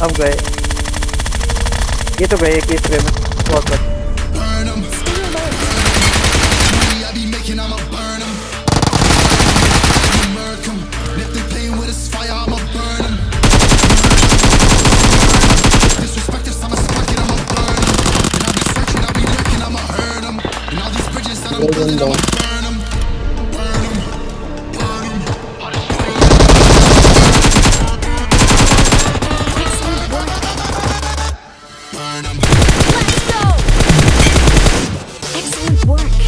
हम गए ये तो गए एक स्प्रे में बहुत बच Golden Dawn. Let's go! Excellent work.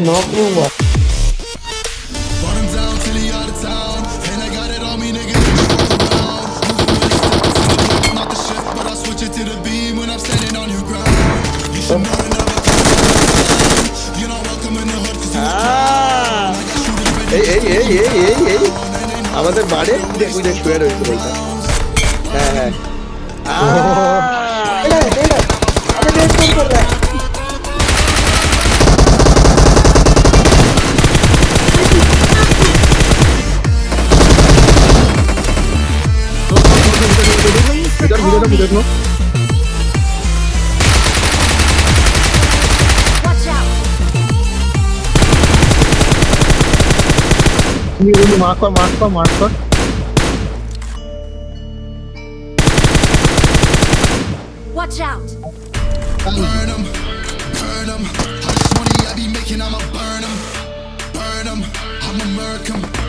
Ne yapıyorlar? এই এই এই এই এই এই আমাদের বাড়ি দেখুই শুয়ে রয়েছে বলটা হ্যাঁ হ্যাঁ Hadi good mo. ನೀವು ಮಾಡ್ಕೊ ಮಾಡ್ಕೊ ಮಾಡ್ಕೊ Watch out! Burn them, burn them. How much money I be making, I'ma burn them, burn them. I'ma murk them.